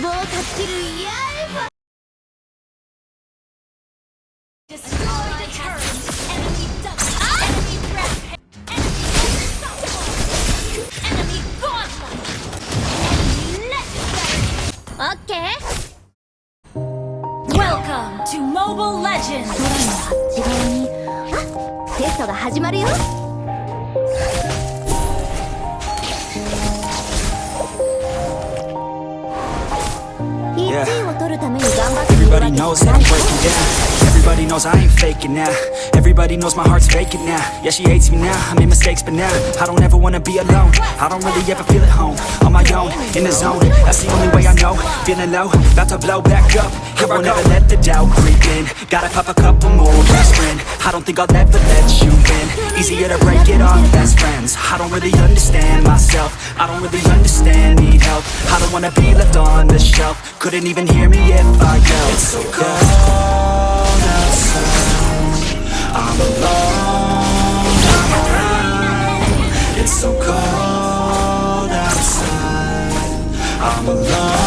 望を断ち切るやれば始まるよ。yeah. Everybody knows that I'm breaking down Everybody knows I ain't faking now. Everybody knows my heart's faking now. Yeah, she hates me now, I made mistakes, but now I don't ever wanna be alone. I don't really ever feel at home. On my own, in the zone. That's the only way I know. Feeling low, about to blow back up. Here I won't ever let the doubt creep in. Gotta pop a couple more aspirin I don't think I'll ever let you in. Easier to break it off. Best friends I don't really understand myself. I don't really understand, need help. I don't wanna be left on the shelf. Couldn't even hear me if I yelled. It's so cold outside. I'm alone, I'm It's so cold outside. I'm alone,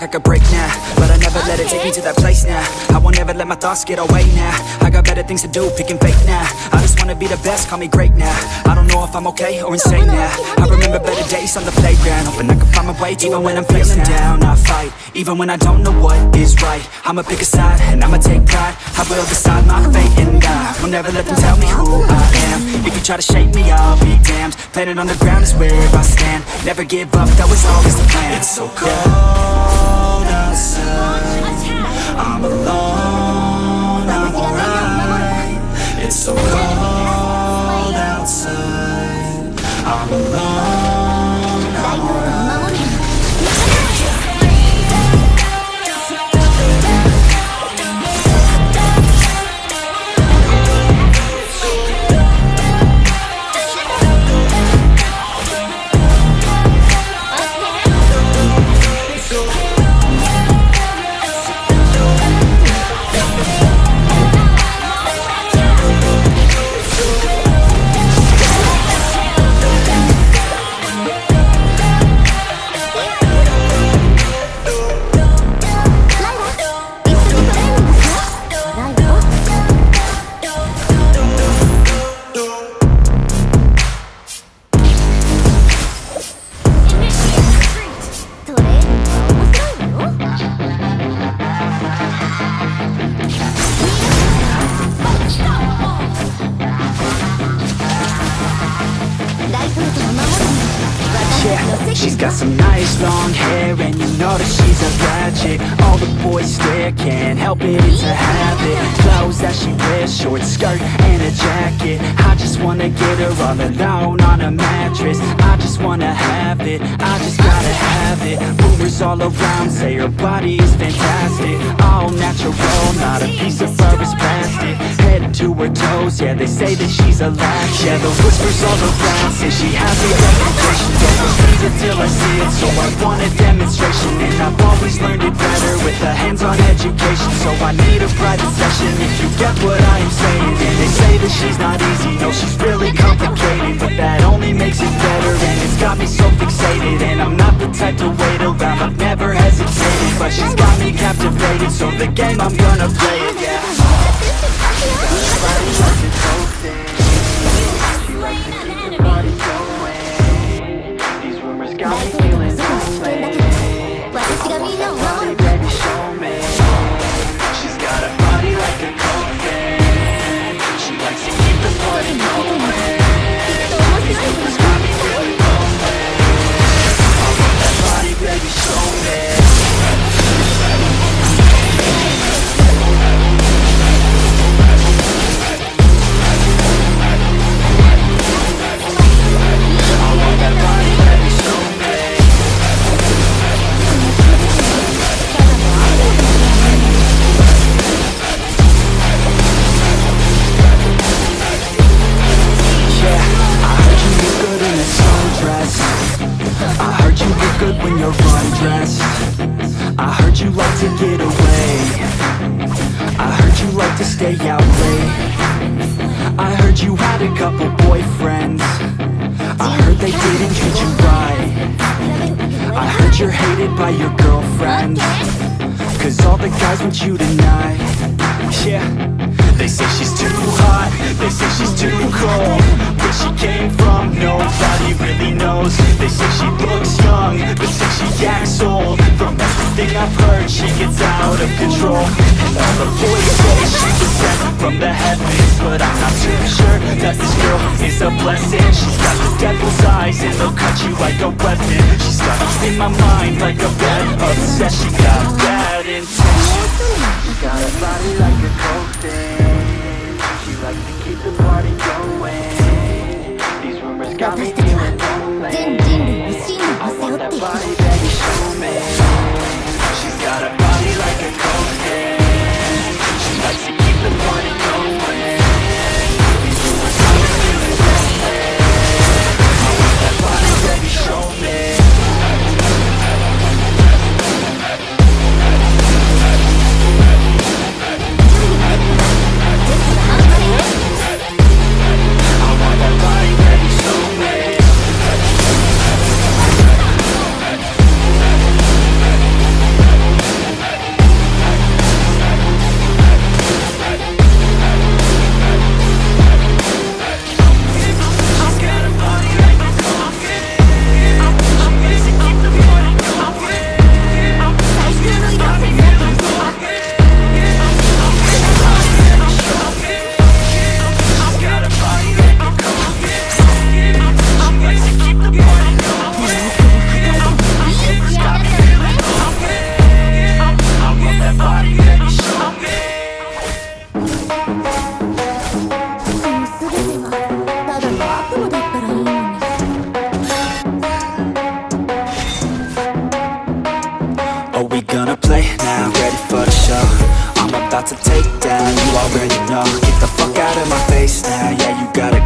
like I could break let my thoughts get away now. I got better things to do, picking fake now. I just wanna be the best, call me great now. I don't know if I'm okay or insane now. I remember better days on the playground, hoping I can find my way even when I'm feeling down. I fight, even when I don't know what is right. I'ma pick a side and I'ma take pride. I will decide my fate and die. Will never let them tell me who I am. If you try to shape me, I'll be damned. Planet on the ground is where I stand. Never give up, that was always the plan. It's so cold outside. I'm alone, she's 務 got some nice long hair and you know that she's a ratchet All the boys stare, can't help it, it's a habit. Clothes that she wears, short skirt and a jacket. I just wanna get her all alone on a mattress. I just wanna have it, I just gotta have it. Rumors all around say her body is fantastic. All natural, not a piece of fur is plastic. Head to her toes, yeah, they say that she's a latch Yeah, the whispers all around say she has a reputation Don't believe it till I see it, so I want a demonstration. And I've always learned it better with a hands-on education. So I need a private session if you get what I am saying. And they say that she's not easy, no, she's really complicated. But that only makes it better. And it's got me so fixated. And I'm not the type to wait around, I've never hesitated. But she's got me captivated, so the game I'm gonna play it, yeah. Slain by your girlfriends. Cause all the guys want you tonight. Yeah. They say she's too hot. They say she's too cold She came from Nobody really knows. They say she looks young But say she acts old. From everything I've heard She gets out of control. And all the boys say she's a sent from the heavens. But I'm not too sure That this girl is a blessing. She's got the devil's eyes And they'll cut you like a weapon. She's got in my mind like a bad obsession. She got bad intentions. She got a body like a coke thing. She likes to keep the party going got me feeling lonely body, baby, show me She's got a about to take down, you already know. Get the fuck out of my face now, yeah you gotta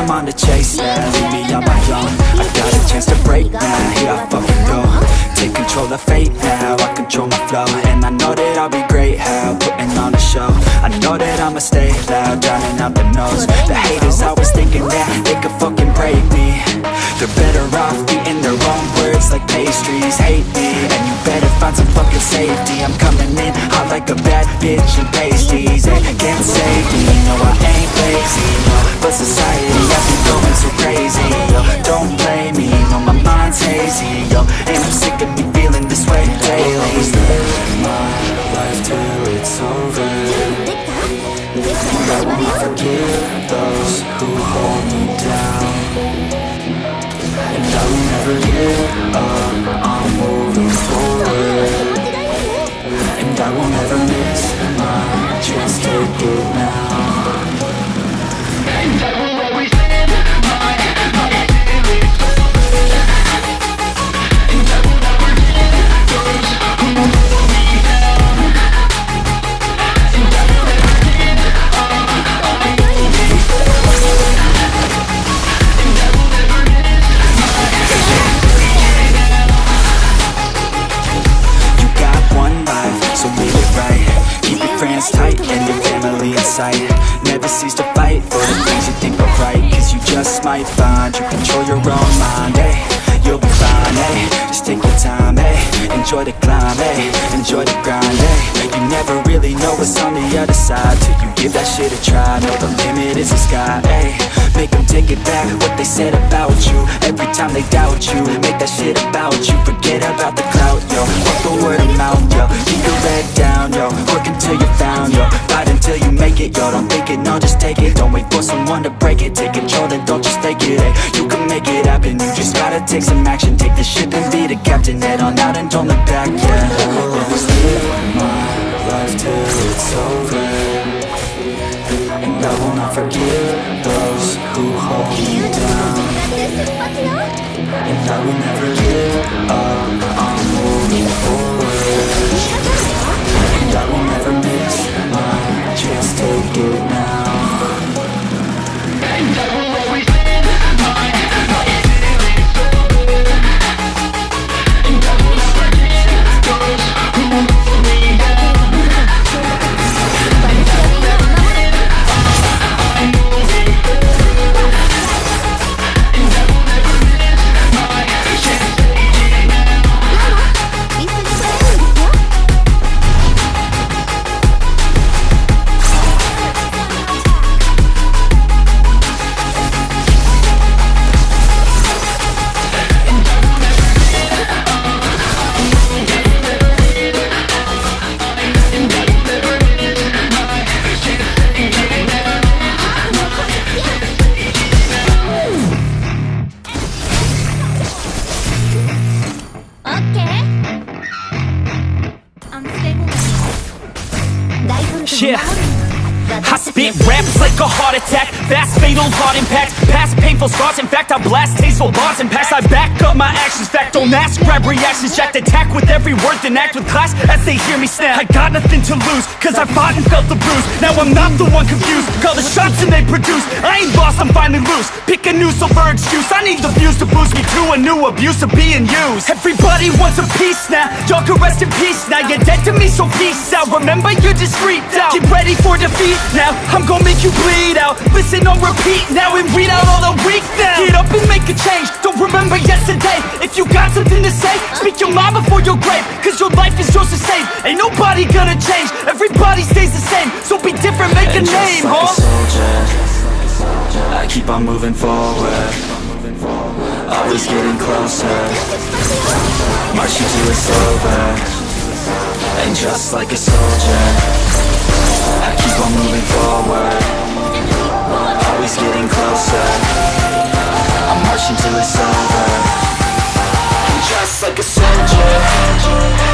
I'm on the chase now, leave me on my own. I got a chance to break now, here I fucking go. Take control of fate now, I control my flow. And I know that I'll be great, how putting on a show. I know that I'ma stay loud, drowning out the noise. The haters always thinking that they could fucking break me. They're better off eating their own words like pastries. Hate me, and you better find some fucking safety. I'm coming in hot like a bad bitch and pasties. They can't save me, no I ain't lazy But society Never cease to fight. For the things you think are right Cause you just might find you control your own mind, eh Be fine, eh? Just take your time, eh? Enjoy the climb, eh? Enjoy the grind, eh? You never really know what's on the other side Till you give that shit a try. Know the limit is the sky, eh? Make them take it back, what they said about you. Every time they doubt you Make that shit about you. Forget about the clout, yo. Fuck the word of mouth, yo. Keep your head down, yo. Work until you're found, yo. Fight until you make it, yo. Don't think it, no, just take it. Don't wait for someone to break it. Take control, then don't just take it, eh? You can make it happen. You just gotta take some action. Take the ship and be the captain Head on out and don't look back, yeah. I'll always live my life till it's over And I will not forgive those who hold you down And I will never give up on moving forward. Painful scars. In fact I blast tasteful bars and pass. I back up my actions. Fact don't ask. Grab reactions. Jacked attack with every word Then act with class as they hear me snap. I got nothing to lose Cause I fought and felt the bruise. Now I'm not the one confused. Call the shots and they produce. I ain't lost. I'm finally loose. Pick a new silver excuse I need the views to boost me to a new abuse of being used. Everybody wants a piece now. Y'all can rest in peace now. You're dead to me so peace out. Remember you're discreet out. Get ready for defeat now. I'm gonna make you bleed out. Listen on repeat now and read out all the weak now Get up and make a change. Don't remember yesterday. If you got something to say Speak your mind before your grave. Cause your life is yours to save. Ain't nobody gonna change. Everybody stays the same. So be different, make a And name, just like huh? a soldier. I keep on moving forward. Always getting closer. Marching till it's over. And just like a soldier. I keep on moving forward Always getting closer. I'm marching till it's over. And just like a soldier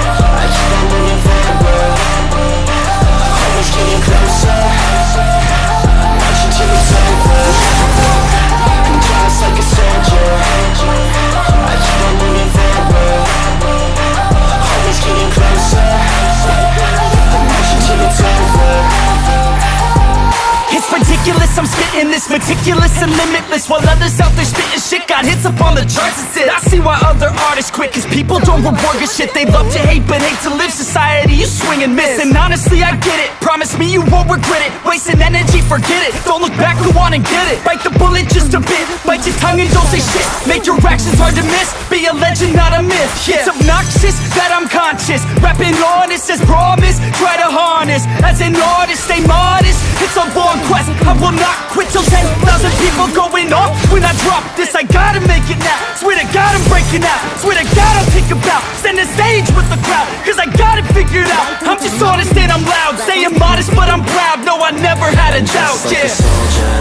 ridiculous, I'm spitting this meticulous and limitless While others out there spitting shit got hits up on the charts and shit I see why other artists quit Cause people don't reward good shit. They love to hate but hate to live. Society, you swing and miss. And honestly, I get it. Promise me you won't regret it. Wasting energy, forget it. Don't look back, go on and get it. Bite the bullet just a bit. Bite your tongue and don't say shit. Make your actions hard to miss. Be a legend, not a myth. Yeah. It's obnoxious that I'm conscious. Rapping honest as promise Try to harness. As an artist, stay modest It's a long quest I will not quit till 10,000 people going off. When I drop this, I gotta make it now. Swear to God I'm breaking out. Swear to God I'll think about. Stand the stage with the crowd Cause I got it figured out. I'm just honest and I'm loud. Say I'm modest but I'm proud. No, I never had a doubt, Just like yeah. a soldier.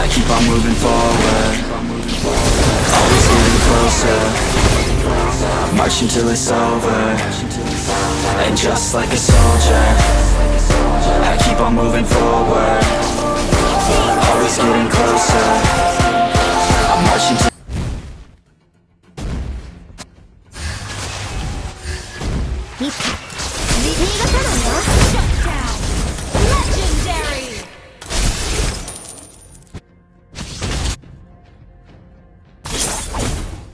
I keep on moving forward. Always getting closer. Marching till it's over. And just like a soldier keep on moving forward Always getting closer I'm marching to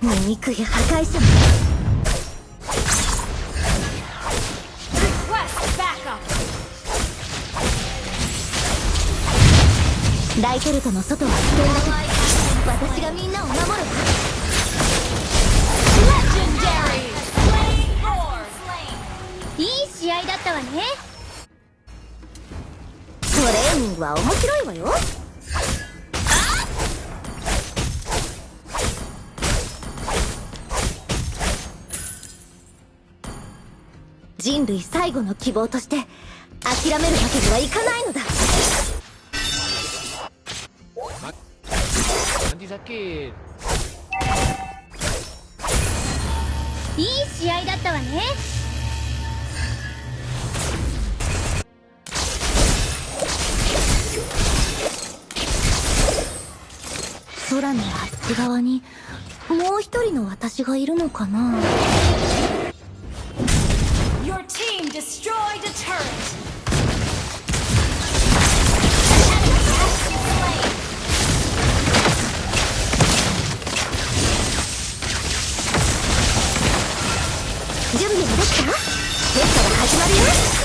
もう肉や破壊者ライトルトの外は危険だ私がみんなを守るわいい試合だったわねトレー。ニングは面白いわよ。人類最後の希望として諦めるわけにはいかないのだ。いい試合だったわね。空のあっち側にもう一人の私がいるのかな。YourTeamDestroyedTurret え